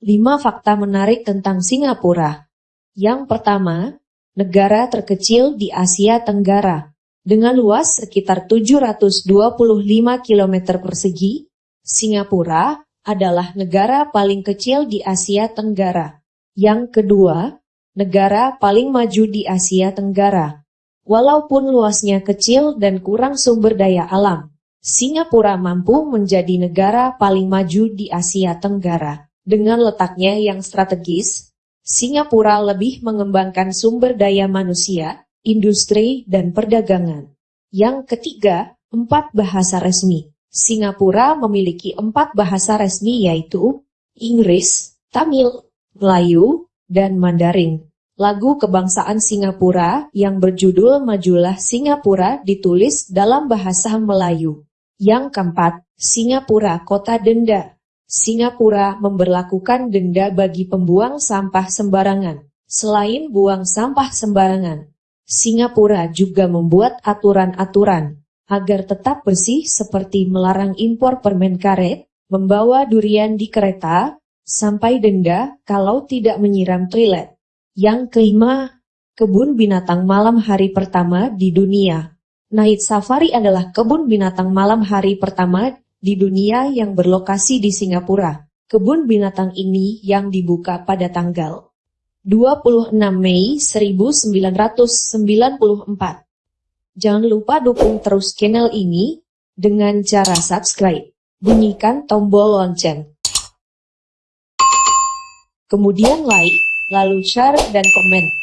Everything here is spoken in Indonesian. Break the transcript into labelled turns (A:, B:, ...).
A: 5 fakta menarik tentang Singapura. Yang pertama, negara terkecil di Asia Tenggara. Dengan luas sekitar 725 km persegi, Singapura adalah negara paling kecil di Asia Tenggara. Yang kedua, negara paling maju di Asia Tenggara. Walaupun luasnya kecil dan kurang sumber daya alam, Singapura mampu menjadi negara paling maju di Asia Tenggara. Dengan letaknya yang strategis, Singapura lebih mengembangkan sumber daya manusia, industri, dan perdagangan. Yang ketiga, empat bahasa resmi. Singapura memiliki empat bahasa resmi yaitu Inggris, Tamil, Melayu, dan Mandarin. Lagu kebangsaan Singapura yang berjudul Majulah Singapura ditulis dalam bahasa Melayu. Yang keempat, Singapura Kota Denda. Singapura memberlakukan denda bagi pembuang sampah sembarangan. Selain buang sampah sembarangan, Singapura juga membuat aturan-aturan agar tetap bersih seperti melarang impor permen karet, membawa durian di kereta, sampai denda kalau tidak menyiram toilet. Yang kelima, kebun binatang malam hari pertama di dunia. Night Safari adalah kebun binatang malam hari pertama di dunia yang berlokasi di Singapura. Kebun binatang ini yang dibuka pada tanggal 26 Mei 1994. Jangan lupa dukung terus channel ini dengan cara subscribe. Bunyikan tombol lonceng. Kemudian like, lalu share dan komen.